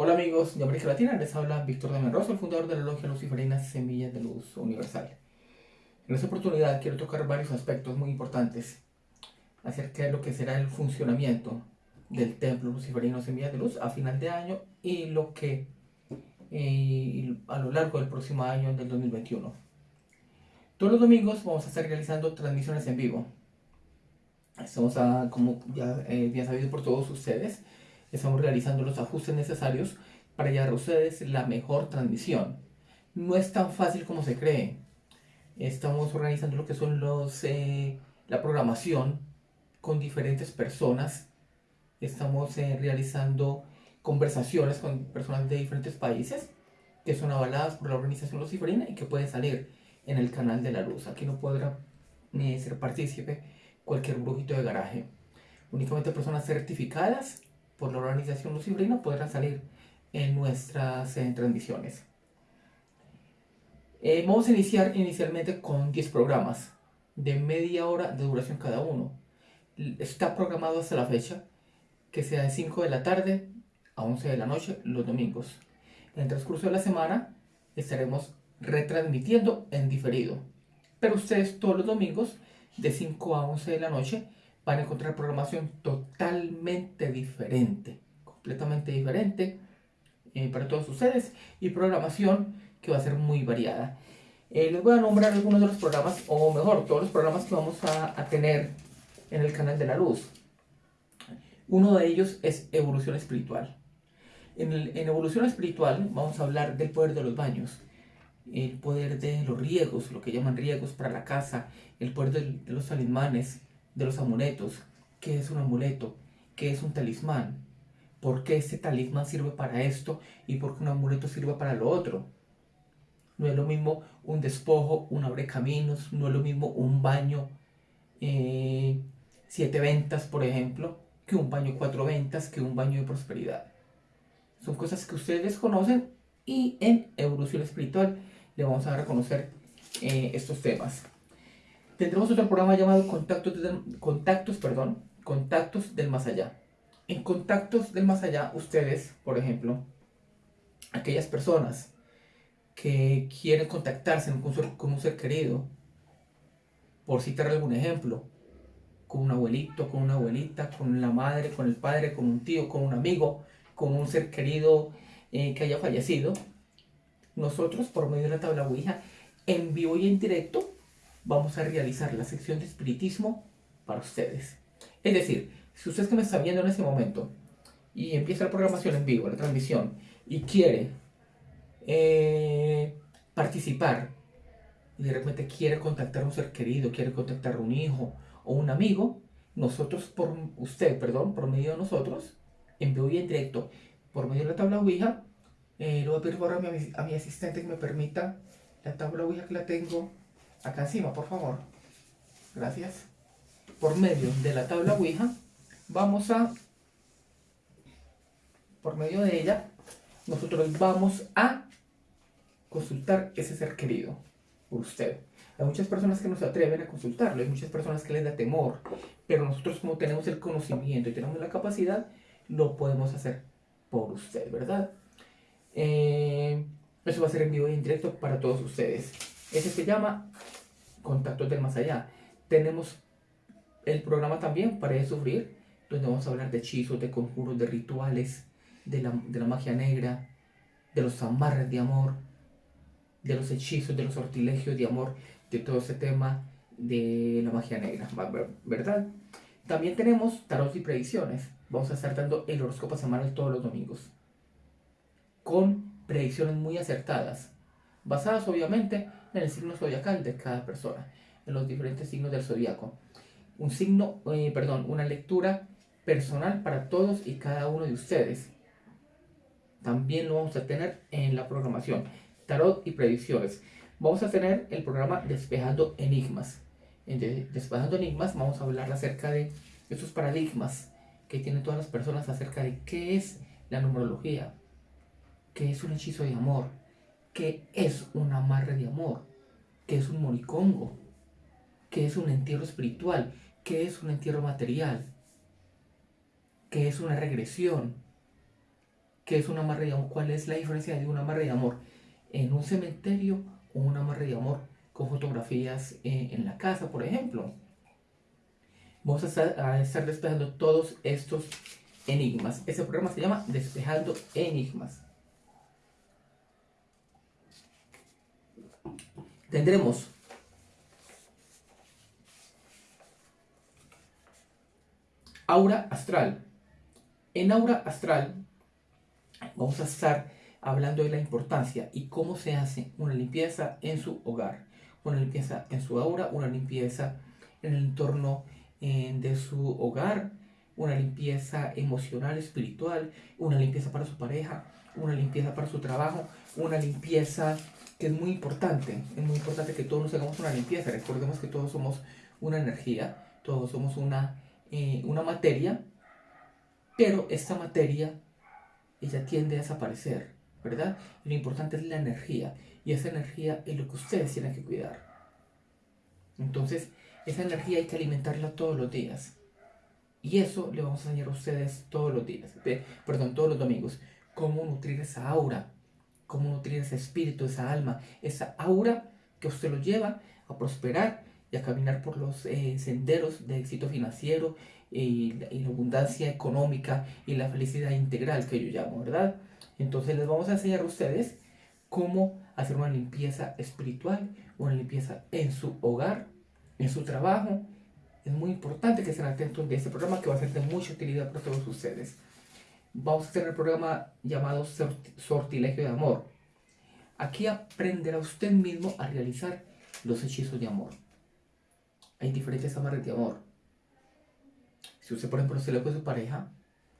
Hola amigos de América Latina, les habla Víctor de Menroso, el fundador de la Logia Luciferina Semillas de Luz Universal. En esta oportunidad quiero tocar varios aspectos muy importantes acerca de lo que será el funcionamiento del Templo Luciferino Semillas de Luz a final de año y lo que eh, a lo largo del próximo año del 2021. Todos los domingos vamos a estar realizando transmisiones en vivo. Estamos, a, como ya, eh, ya sabido por todos ustedes, estamos realizando los ajustes necesarios para llevar a ustedes la mejor transmisión. No es tan fácil como se cree. Estamos organizando lo que son los, eh, la programación con diferentes personas. Estamos eh, realizando conversaciones con personas de diferentes países que son avaladas por la organización Luciferina y que pueden salir en el canal de la luz. Aquí no podrá ni ser partícipe cualquier brujito de garaje. Únicamente personas certificadas por la organización Lucibrina podrán salir en nuestras transmisiones. Eh, vamos a iniciar inicialmente con 10 programas de media hora de duración cada uno. Está programado hasta la fecha que sea de 5 de la tarde a 11 de la noche los domingos. En el transcurso de la semana estaremos retransmitiendo en diferido. Pero ustedes todos los domingos de 5 a 11 de la noche van a encontrar programación totalmente diferente, completamente diferente eh, para todos ustedes y programación que va a ser muy variada. Eh, les voy a nombrar algunos de los programas, o mejor, todos los programas que vamos a, tener en el canal de la luz. Uno de ellos es evolución espiritual. En, evolución espiritual vamos a hablar del poder de los baños, el poder de los riegos, lo que llaman riegos para la casa, el poder de, de los talismanes, de los amuletos. ¿Qué es un amuleto? ¿Qué es un talismán? ¿Por qué este talismán sirve para esto y por qué un amuleto sirve para lo otro? No es lo mismo un despojo, un abre caminos, no es lo mismo un baño eh, siete ventas, por ejemplo, que un baño cuatro ventas, que un baño de prosperidad. Son cosas que ustedes conocen y en evolución espiritual le vamos a reconocer eh, estos temas. Tendremos otro programa llamado Contactos, del, Contactos, perdón, Contactos del Más Allá. En Contactos del Más Allá, ustedes, por ejemplo, aquellas personas que quieren contactarse con un ser querido, por citar algún ejemplo, con un abuelito, con una abuelita, con la madre, con el padre, con un tío, con un amigo, con un ser querido eh, que haya fallecido, nosotros por medio de la tabla Ouija, en vivo y en directo, vamos a realizar la sección de espiritismo para ustedes. Es decir, si usted que me está viendo en este momento y empieza la programación en vivo, la transmisión, y quiere eh, participar, y de repente quiere contactar a un ser querido, quiere contactar a un hijo o un amigo, nosotros, por usted, perdón, por medio de nosotros, en vivo y en directo, por medio de la tabla Ouija, eh, le voy a pedir mi, a mi asistente que me permita la tabla Ouija que la tengo acá encima, por favor. Gracias. Por medio de la tabla Ouija, vamos a, por medio de ella, nosotros vamos a consultar ese ser querido usted. Hay muchas personas que no se atreven a consultarlo, hay muchas personas que les da temor, pero nosotros como tenemos el conocimiento y tenemos la capacidad, lo podemos hacer por usted, ¿verdad? Eh, eso va a ser en vivo y en directo para todos ustedes. Ese se llama Contactos del Más Allá. Tenemos el programa también para sufrir, donde vamos a hablar de hechizos, de conjuros, de rituales, de la, de la magia negra, de los amarres de amor, de los hechizos, de los sortilegios de amor, de todo ese tema de la magia negra, ¿verdad? También tenemos tarot y predicciones. Vamos a estar dando el horóscopo semanal todos los domingos. Con predicciones muy acertadas. Basadas obviamente en el signo zodiacal de cada persona, en los diferentes signos del zodiaco. Un signo, eh, perdón, una lectura personal para todos y cada uno de ustedes. También lo vamos a tener en la programación, tarot y predicciones. Vamos a tener el programa Despejando Enigmas. En Despejando Enigmas vamos a hablar acerca de esos paradigmas que tienen todas las personas acerca de qué es la numerología, qué es un hechizo de amor, qué es un amarre de amor, qué es un moricongo, qué es un entierro espiritual, qué es un entierro material, qué es una regresión, ¿Qué es un amarre de amor? ¿Cuál es la diferencia de un amarre de amor en un cementerio o un amarre de amor con fotografías eh, en la casa, por ejemplo? Vamos a estar, a estar despejando todos estos enigmas. Ese programa se llama Despejando Enigmas. Tendremos aura astral. En aura astral vamos a estar hablando de la importancia y cómo se hace una limpieza en su hogar, una limpieza en su aura, una limpieza en el entorno eh, de su hogar, una limpieza emocional, espiritual, una limpieza para su pareja, una limpieza para su trabajo, una limpieza que es muy importante. Es muy importante que todos nos hagamos una limpieza. Recordemos que todos somos una energía, todos somos una, eh, una materia, pero esta materia ella tiende a desaparecer, ¿verdad? lo importante es la energía y esa energía es lo que ustedes tienen que cuidar. Entonces, esa energía hay que alimentarla todos los días. Y eso le vamos a enseñar a ustedes todos los días, perdón, todos los domingos, cómo nutrir esa aura, cómo nutrir ese espíritu, esa alma, esa aura que usted lo lleva a prosperar y a caminar por los eh, senderos de éxito financiero y, la abundancia económica y la felicidad integral que yo llamo, ¿verdad? Entonces les vamos a enseñar a ustedes cómo hacer una limpieza espiritual, una limpieza en su hogar, en su trabajo, es muy importante que estén atentos de este programa que va a ser de mucha utilidad para todos ustedes. Vamos a tener el programa llamado Sortilegio de Amor. Aquí aprenderá usted mismo a realizar los hechizos de amor. Hay diferentes amarres de amor. Si usted, por ejemplo, se le fue su pareja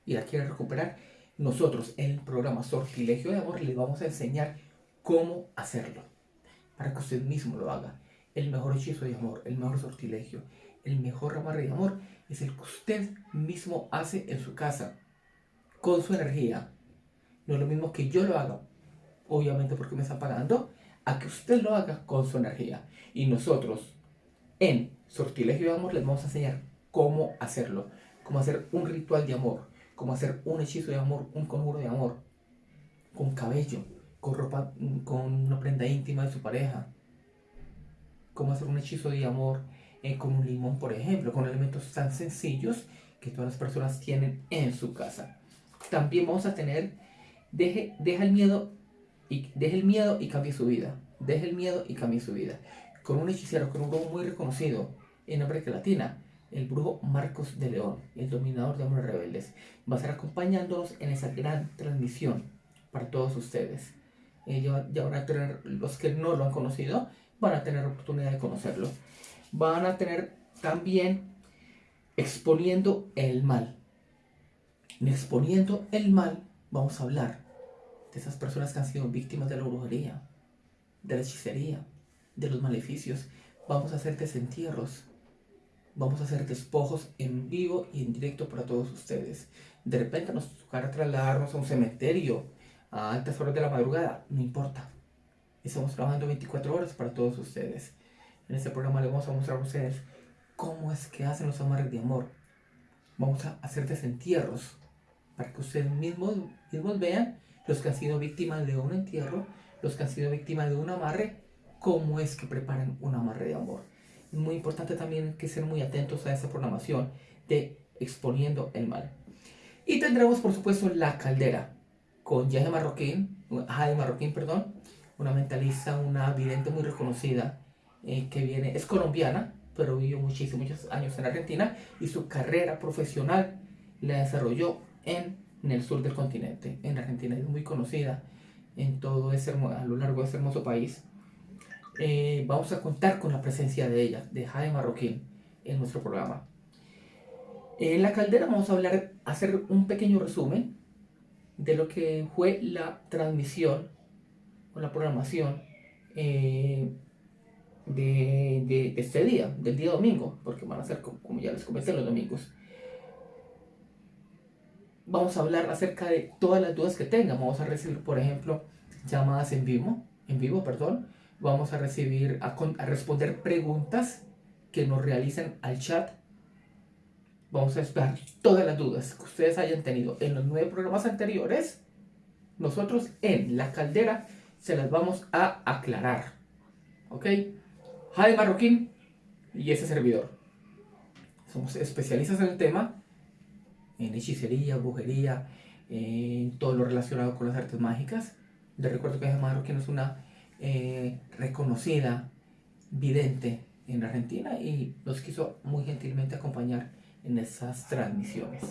y la quiere recuperar, nosotros en el programa Sortilegio de Amor le vamos a enseñar cómo hacerlo. Para que usted mismo lo haga. El mejor hechizo de amor, el mejor sortilegio el mejor amarre de amor es el que usted mismo hace en su casa, con su energía. No es lo mismo que yo lo haga, obviamente porque me está pagando, a que usted lo haga con su energía. Y nosotros, en Sortilegio de Amor, les vamos a enseñar cómo hacerlo, cómo hacer un ritual de amor, cómo hacer un hechizo de amor, un conjuro de amor, con cabello, con ropa, con una prenda íntima de su pareja, cómo hacer un hechizo de amor eh, con un limón, por ejemplo, con elementos tan sencillos que todas las personas tienen en su casa. También vamos a tener, deje, deja el miedo y deje el miedo y cambie su vida. Deje el miedo y cambie su vida. Con un hechicero, con un brujo muy reconocido en América Latina, el brujo Marcos de León, el dominador de hombres rebeldes, va a estar acompañándonos en esa gran transmisión para todos ustedes. Eh, ya, ya, van a tener, los que no lo han conocido, van a tener oportunidad de conocerlo van a tener también exponiendo el mal. En exponiendo el mal vamos a hablar de esas personas que han sido víctimas de la brujería, de la hechicería, de los maleficios. Vamos a hacer desentierros. Vamos a hacer despojos en vivo y en directo para todos ustedes. De repente nos tocará trasladarnos a un cementerio a altas horas de la madrugada. No importa. Estamos trabajando 24 horas para todos ustedes. En este programa les vamos a mostrar a ustedes cómo es que hacen los amarres de amor. Vamos a hacer desentierros para que ustedes mismos, mismos vean los que han sido víctimas de un entierro, los que han sido víctimas de un amarre, cómo es que preparan un amarre de amor. Muy importante también que estén muy atentos a esa programación de exponiendo el mal. Y tendremos, por supuesto, la caldera con Yaje Marroquín, Jade Marroquín, perdón, una mentalista, una vidente muy reconocida eh, que viene, es colombiana, pero vivió muchísimos años en Argentina y su carrera profesional la desarrolló en, el sur del continente, en Argentina. Es muy conocida en todo ese, a lo largo de ese hermoso país. Eh, vamos a contar con la presencia de ella, de Jaime Marroquín, en nuestro programa. En la caldera vamos a hablar, hacer un pequeño resumen de lo que fue la transmisión o la programación eh, de, este día, del día domingo, porque van a ser, como, ya les comenté, los domingos. Vamos a hablar acerca de todas las dudas que tengan. Vamos a recibir, por ejemplo, llamadas en vivo, en vivo, perdón. Vamos a recibir, a, a responder preguntas que nos realicen al chat. Vamos a esperar todas las dudas que ustedes hayan tenido en los nueve programas anteriores nosotros en la caldera se las vamos a aclarar. ¿Ok? Jade Marroquín y ese servidor. Somos especialistas en el tema, en hechicería, brujería, en todo lo relacionado con las artes mágicas. Les recuerdo que Jade Marroquín es una eh, reconocida vidente en Argentina y nos quiso muy gentilmente acompañar en esas transmisiones.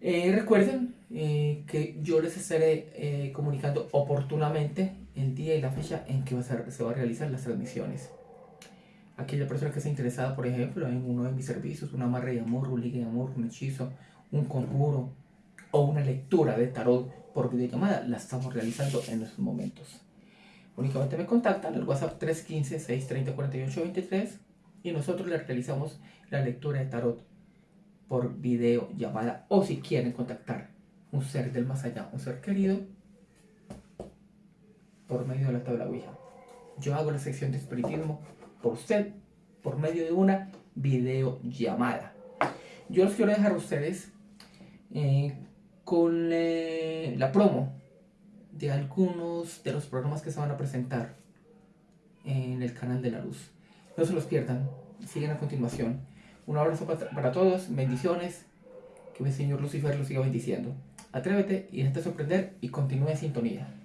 Eh, recuerden eh, que yo les estaré eh, comunicando oportunamente el día y la fecha en que va a ser, se van a realizar las transmisiones. Aquella persona que esté interesada, por ejemplo, en uno de mis servicios, una amarre de amor, un ligue de amor, un hechizo, un conjuro o una lectura de tarot por videollamada, la estamos realizando en estos momentos. Únicamente me contactan al WhatsApp 315-630-4823 y nosotros les realizamos la lectura de tarot por video llamada o si quieren contactar un ser del más allá, un ser querido, por medio de la tabla Ouija. Yo hago la sección de espiritismo por usted por medio de una videollamada. Yo los quiero dejar a ustedes eh, con eh, la promo de algunos de los programas que se van a presentar en el canal de la luz. No se los pierdan, siguen a continuación. Un abrazo para, todos, bendiciones, que el Señor Lucifer los siga bendiciendo. Atrévete y déjate sorprender y continúe en sintonía.